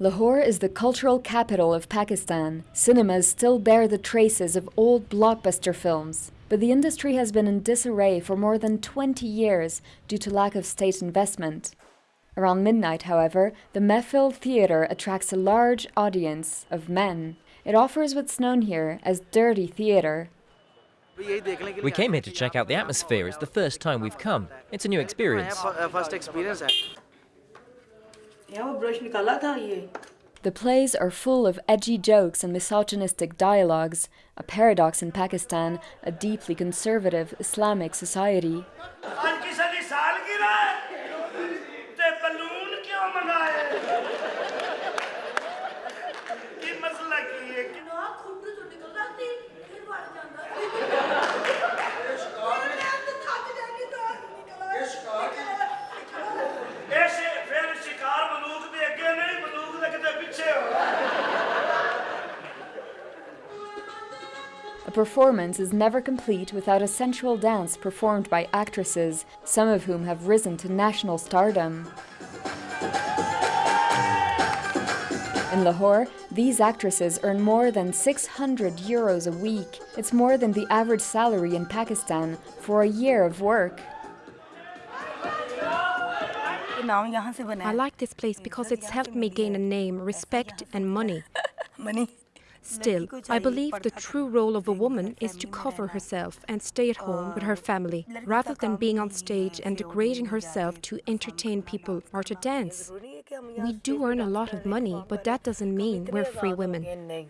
Lahore is the cultural capital of Pakistan. Cinemas still bear the traces of old blockbuster films. But the industry has been in disarray for more than 20 years due to lack of state investment. Around midnight, however, the Mehfil Theatre attracts a large audience of men. It offers what's known here as dirty theatre. We came here to check out the atmosphere. It's the first time we've come. It's a new experience. First experience. Eh? The plays are full of edgy jokes and misogynistic dialogues, a paradox in Pakistan, a deeply conservative Islamic society. A performance is never complete without a sensual dance performed by actresses, some of whom have risen to national stardom. In Lahore, these actresses earn more than 600 euros a week. It's more than the average salary in Pakistan for a year of work. I like this place because it's helped me gain a name, respect and money. Money. Still, I believe the true role of a woman is to cover herself and stay at home with her family, rather than being on stage and degrading herself to entertain people or to dance. We do earn a lot of money, but that doesn't mean we're free women.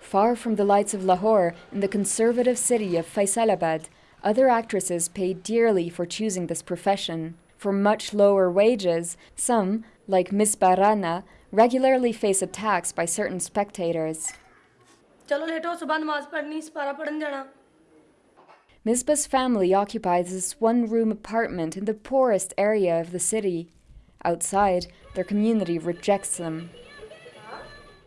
Far from the lights of Lahore, in the conservative city of Faisalabad, other actresses pay dearly for choosing this profession. For much lower wages, some, like Misbah Rana, regularly face attacks by certain spectators. Misbah's family occupies this one-room apartment in the poorest area of the city. Outside, their community rejects them.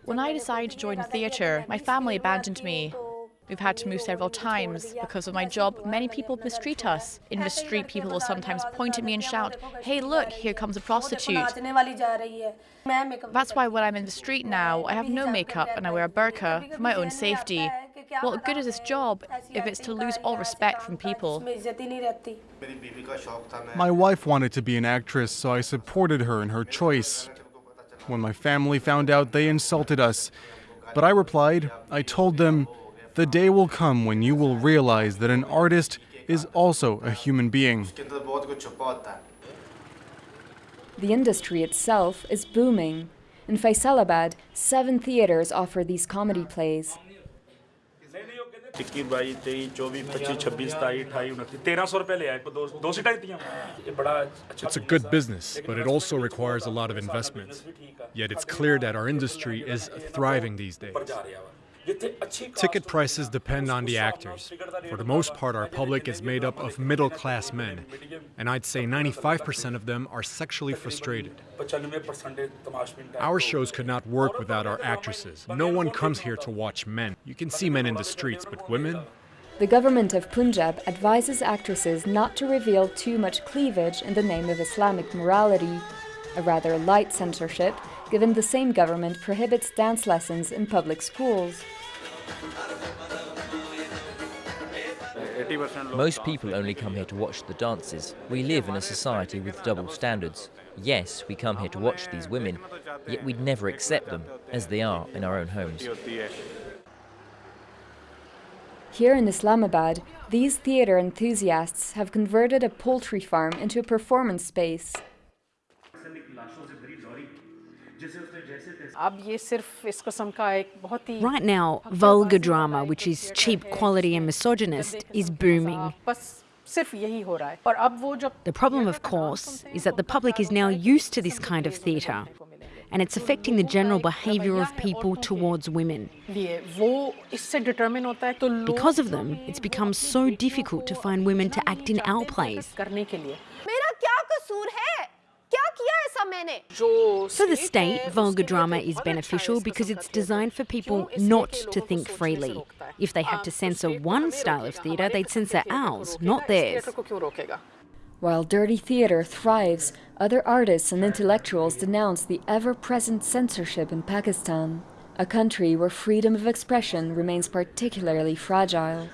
When I decided to join theatre, my family abandoned me. We've had to move several times. Because of my job, many people mistreat us. In the street, people will sometimes point at me and shout, hey, look, here comes a prostitute. That's why when I'm in the street now, I have no makeup and I wear a burqa for my own safety. What good is this job if it's to lose all respect from people? My wife wanted to be an actress, so I supported her in her choice. When my family found out, they insulted us. But I replied, I told them, the day will come when you will realize that an artist is also a human being. The industry itself is booming. In Faisalabad, seven theaters offer these comedy plays. It's a good business, but it also requires a lot of investment. Yet it's clear that our industry is thriving these days. Ticket prices depend on the actors. For the most part, our public is made up of middle class men, and I'd say 95% of them are sexually frustrated. Our shows could not work without our actresses. No one comes here to watch men. You can see men in the streets, but women? The government of Punjab advises actresses not to reveal too much cleavage in the name of Islamic morality, a rather light censorship given the same government prohibits dance lessons in public schools. Most people only come here to watch the dances. We live in a society with double standards. Yes, we come here to watch these women, yet we'd never accept them as they are in our own homes. Here in Islamabad, these theatre enthusiasts have converted a poultry farm into a performance space. Right now, vulgar drama, which is cheap quality and misogynist, is booming. The problem, of course, is that the public is now used to this kind of theatre, and it's affecting the general behaviour of people towards women. Because of them, it's become so difficult to find women to act in our plays. For the state, vulgar drama is beneficial because it's designed for people not to think freely. If they had to censor one style of theatre, they'd censor ours, not theirs. While dirty theatre thrives, other artists and intellectuals denounce the ever-present censorship in Pakistan, a country where freedom of expression remains particularly fragile.